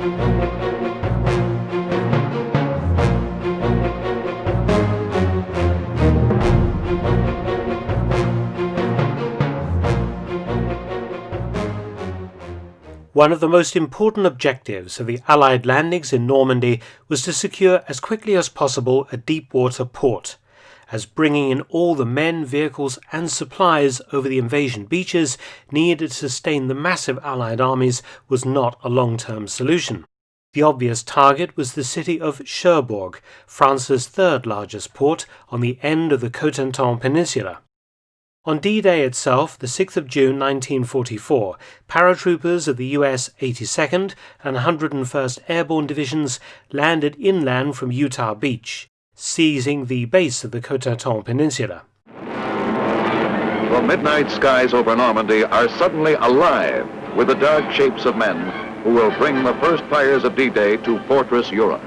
One of the most important objectives of the Allied landings in Normandy was to secure as quickly as possible a deep water port, as bringing in all the men, vehicles, and supplies over the invasion beaches needed to sustain the massive Allied armies was not a long term solution. The obvious target was the city of Cherbourg, France's third largest port on the end of the Cotentin Peninsula. On D-Day itself, the 6th of June 1944, paratroopers of the US 82nd and 101st Airborne Divisions landed inland from Utah Beach, seizing the base of the Cotentin Peninsula. The midnight skies over Normandy are suddenly alive with the dark shapes of men who will bring the first fires of D-Day to Fortress Europe.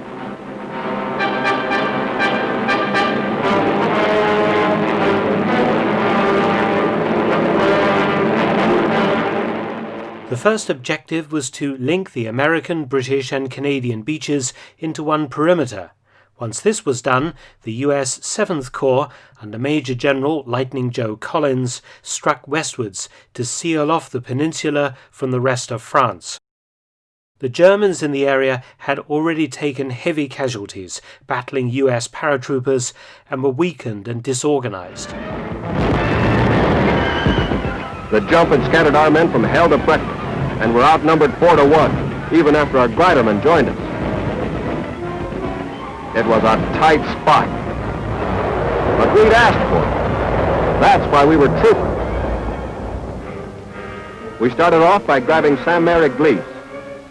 The first objective was to link the American, British, and Canadian beaches into one perimeter. Once this was done, the US 7th Corps, under Major General Lightning Joe Collins, struck westwards to seal off the peninsula from the rest of France. The Germans in the area had already taken heavy casualties battling US paratroopers and were weakened and disorganized. The jump had scattered our men from hell to breakfast and were outnumbered four to one, even after our glidermen joined us. It was a tight spot, but we'd asked for it. That's why we were troopers. We started off by grabbing Sainte-Mère-Église,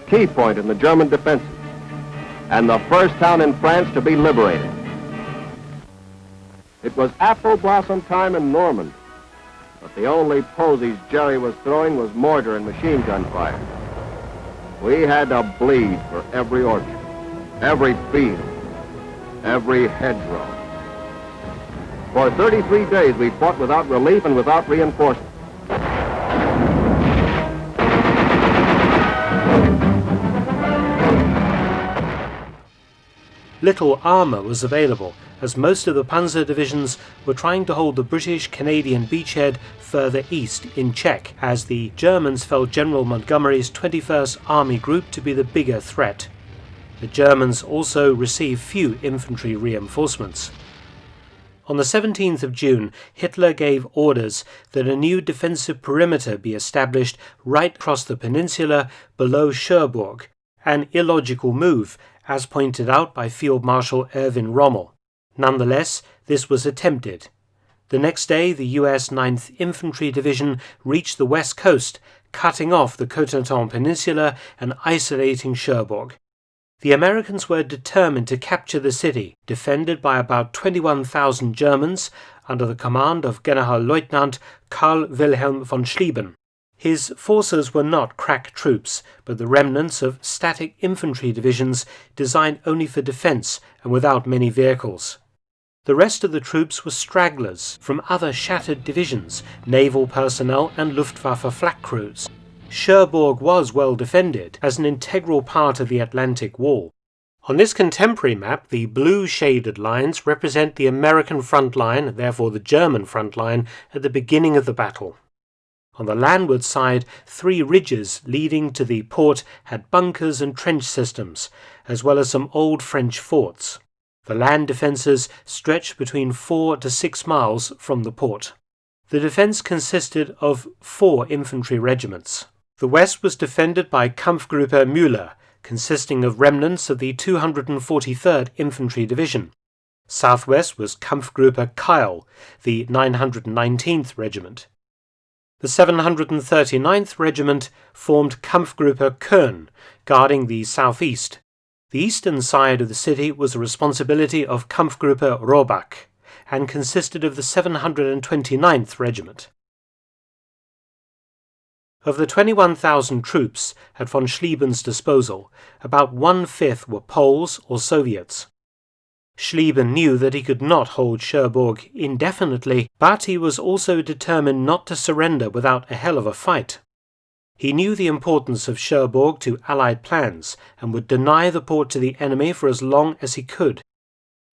key point in the German defenses, and the first town in France to be liberated. It was apple blossom time in Normandy. But the only posies Jerry was throwing was mortar and machine gun fire. We had to bleed for every orchard, every field, every hedgerow. For 33 days we fought without relief and without reinforcement. Little armour was available, as most of the panzer divisions were trying to hold the British Canadian beachhead further east in check, as the Germans felt General Montgomery's 21st Army Group to be the bigger threat. The Germans also received few infantry reinforcements. On the 17th of June, Hitler gave orders that a new defensive perimeter be established right across the peninsula below Cherbourg, an illogical move as pointed out by Field Marshal Erwin Rommel. Nonetheless, this was attempted. The next day, the US 9th Infantry Division reached the west coast, cutting off the Cotentin Peninsula and isolating Cherbourg. The Americans were determined to capture the city, defended by about 21,000 Germans under the command of Generalleutnant Karl Wilhelm von Schlieben. His forces were not crack troops, but the remnants of static infantry divisions designed only for defence and without many vehicles. The rest of the troops were stragglers from other shattered divisions, naval personnel and Luftwaffe flak crews. Cherbourg was well defended as an integral part of the Atlantic Wall. On this contemporary map, the blue shaded lines represent the American front line, therefore the German front line, at the beginning of the battle. On the landward side, three ridges leading to the port had bunkers and trench systems, as well as some old French forts. The land defences stretched between four to six miles from the port. The defence consisted of four infantry regiments. The west was defended by Kampfgruppe Müller, consisting of remnants of the 243rd Infantry Division. Southwest was Kampfgruppe Keil, the 919th Regiment. The 739th Regiment formed Kampfgruppe Köhn, guarding the southeast. The eastern side of the city was the responsibility of Kampfgruppe Rohrbach and consisted of the 729th Regiment. Of the 21,000 troops at von Schlieben's disposal, about one-fifth were Poles or Soviets. Schlieben knew that he could not hold Cherbourg indefinitely, but he was also determined not to surrender without a hell of a fight. He knew the importance of Cherbourg to Allied plans and would deny the port to the enemy for as long as he could.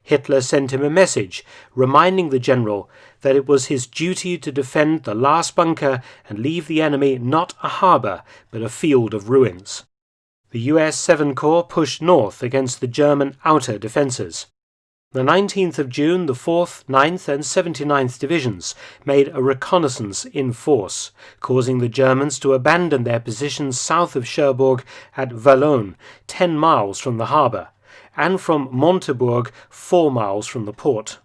Hitler sent him a message reminding the general that it was his duty to defend the last bunker and leave the enemy not a harbour but a field of ruins. The US 7 Corps pushed north against the German outer defences. The 19th of June, the 4th, 9th, and 79th Divisions made a reconnaissance in force, causing the Germans to abandon their positions south of Cherbourg at Valognes, 10 miles from the harbour, and from Montebourg, 4 miles from the port.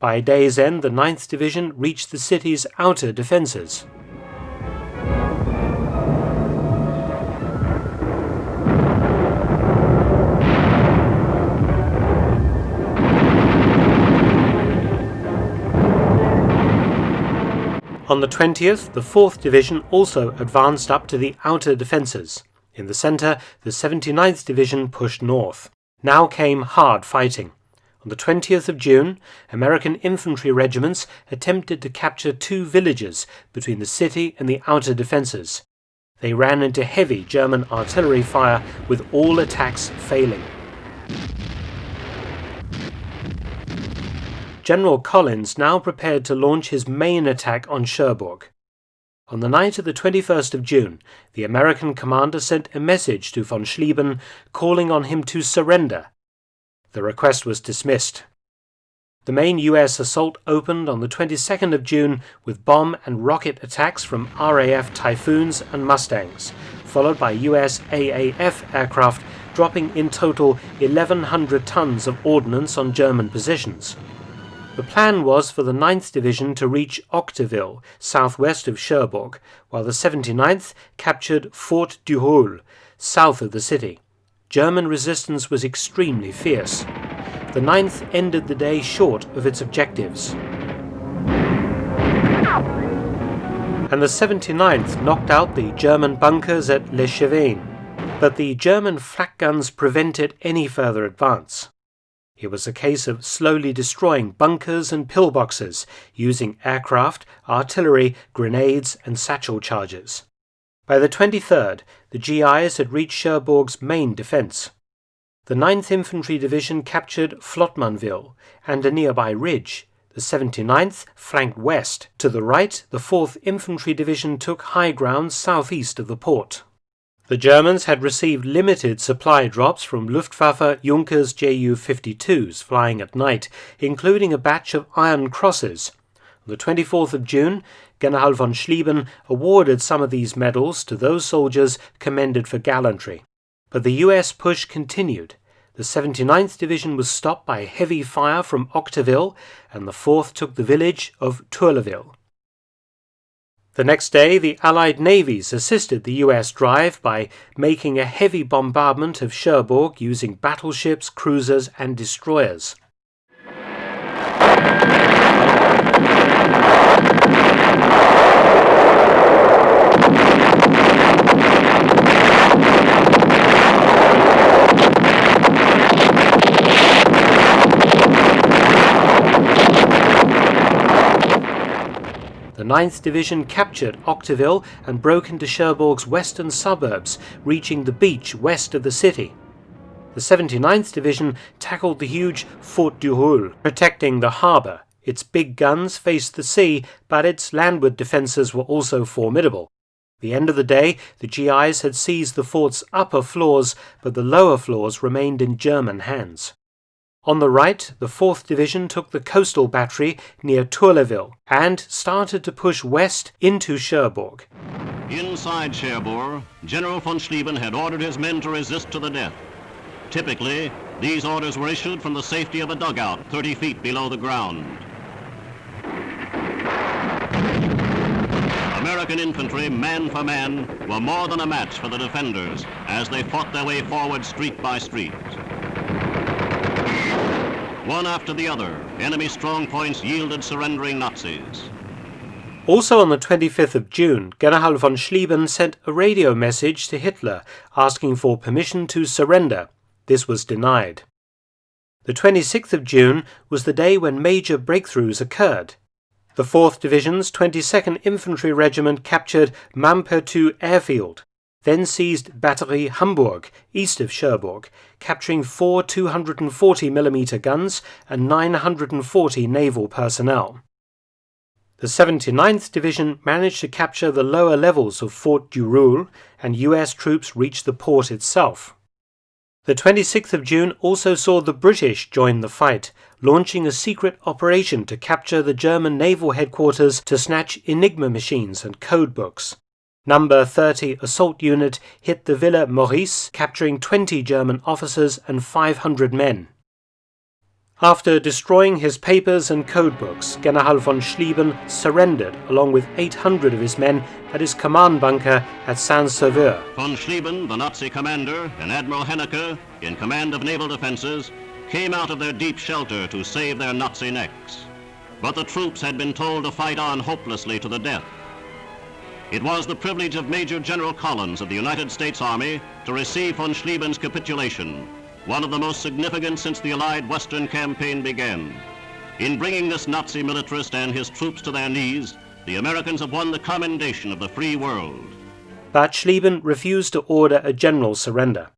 By day's end, the 9th Division reached the city's outer defences. On the 20th, the 4th Division also advanced up to the outer defences. In the centre, the 79th Division pushed north. Now came hard fighting. On the 20th of June, American infantry regiments attempted to capture two villages between the city and the outer defences. They ran into heavy German artillery fire with all attacks failing. General Collins now prepared to launch his main attack on Cherbourg. On the night of the 21st of June, the American commander sent a message to von Schlieben calling on him to surrender. The request was dismissed. The main US assault opened on the 22nd of June with bomb and rocket attacks from RAF Typhoons and Mustangs, followed by US AAF aircraft dropping in total 1,100 tons of ordnance on German positions. The plan was for the 9th Division to reach Octeville, southwest of Cherbourg, while the 79th captured Fort du Roule, south of the city. German resistance was extremely fierce. The 9th ended the day short of its objectives. And the 79th knocked out the German bunkers at Les Cevennes, but the German flak guns prevented any further advance. It was a case of slowly destroying bunkers and pillboxes using aircraft, artillery, grenades, and satchel charges. By the 23rd, the GIs had reached Cherbourg's main defence. The 9th Infantry Division captured Flottemanville and a nearby ridge. The 79th flanked west. To the right, the 4th Infantry Division took high ground southeast of the port. The Germans had received limited supply drops from Luftwaffe Junkers Ju-52s flying at night, including a batch of Iron Crosses. On the 24th of June, General von Schlieben awarded some of these medals to those soldiers commended for gallantry. But the US push continued. The 79th Division was stopped by heavy fire from Octeville, and the 4th took the village of Tourlaville. The next day, the Allied navies assisted the US drive by making a heavy bombardment of Cherbourg using battleships, cruisers, and destroyers. 9th Division captured Octeville and broke into Cherbourg's western suburbs, reaching the beach west of the city. The 79th Division tackled the huge Fort du Roule, protecting the harbour. Its big guns faced the sea, but its landward defences were also formidable. the end of the day, the GIs had seized the fort's upper floors, but the lower floors remained in German hands. On the right, the 4th Division took the coastal battery near Tourlaville and started to push west into Cherbourg. Inside Cherbourg, General von Schlieben had ordered his men to resist to the death. Typically, these orders were issued from the safety of a dugout 30 feet below the ground. American infantry, man for man, were more than a match for the defenders as they fought their way forward street by street. One after the other, enemy strong points yielded surrendering Nazis. Also on the 25th of June, General von Schlieben sent a radio message to Hitler asking for permission to surrender. This was denied. The 26th of June was the day when major breakthroughs occurred. The 4th Division's 22nd Infantry Regiment captured Maupertus airfield, then seized Batterie Hamburg, east of Cherbourg, capturing four 240mm guns and 940 naval personnel. The 79th Division managed to capture the lower levels of Fort du Roule, and US troops reached the port itself. The 26th of June also saw the British join the fight, launching a secret operation to capture the German naval headquarters to snatch Enigma machines and code books. Number 30 Assault Unit hit the Villa Maurice, capturing 20 German officers and 500 men. After destroying his papers and codebooks, General von Schlieben surrendered along with 800 of his men at his command bunker at Saint-Sauveur. Von Schlieben, the Nazi commander, and Admiral Hennecke, in command of naval defenses, came out of their deep shelter to save their Nazi necks. But the troops had been told to fight on hopelessly to the death. It was the privilege of Major General Collins of the United States Army to receive von Schlieben's capitulation one of the most significant since the Allied Western Campaign began. In bringing this Nazi militarist and his troops to their knees, the Americans have won the commendation of the free world. But Schlieben refused to order a general surrender.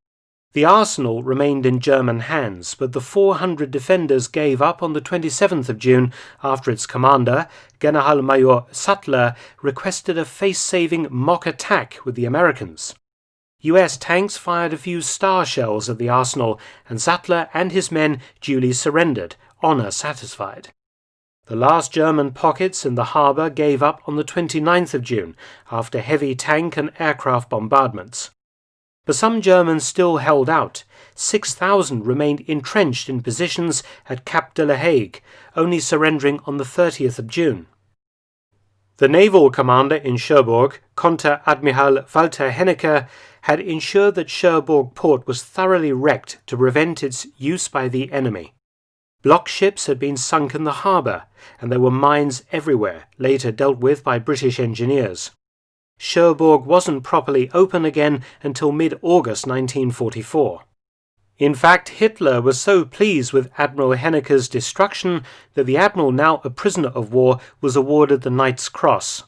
The arsenal remained in German hands, but the 400 defenders gave up on the 27th of June after its commander, Generalmajor Sattler, requested a face-saving mock attack with the Americans. US tanks fired a few star shells at the arsenal, and Sattler and his men duly surrendered, honour satisfied. The last German pockets in the harbour gave up on the 29th of June after heavy tank and aircraft bombardments. But some Germans still held out. 6,000 remained entrenched in positions at Cap de la Hague, only surrendering on the 30th of June. The naval commander in Cherbourg, Konteradmiral Walter Hennecke, had ensured that Cherbourg port was thoroughly wrecked to prevent its use by the enemy. Block ships had been sunk in the harbour, and there were mines everywhere, later dealt with by British engineers. Cherbourg wasn't properly open again until mid-August 1944. In fact, Hitler was so pleased with Admiral Hennecke's destruction that the admiral, now a prisoner of war, was awarded the Knight's Cross.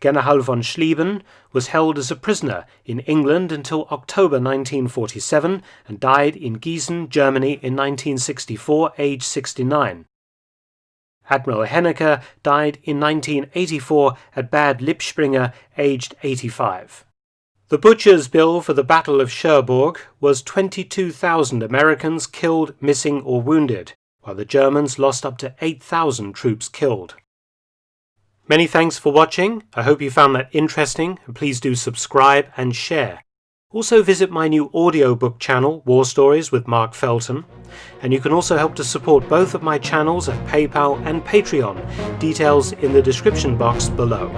General von Schlieben was held as a prisoner in England until October 1947 and died in Gießen, Germany in 1964, aged 69. Admiral Hennecke died in 1984 at Bad Lippspringe, aged 85. The butcher's bill for the Battle of Cherbourg was 22,000 Americans killed, missing, or wounded, while the Germans lost up to 8,000 troops killed. Many thanks for watching. I hope you found that interesting, please do subscribe and share. Also visit my new audiobook channel, War Stories with Mark Felton, and you can also help to support both of my channels at PayPal and Patreon, details in the description box below.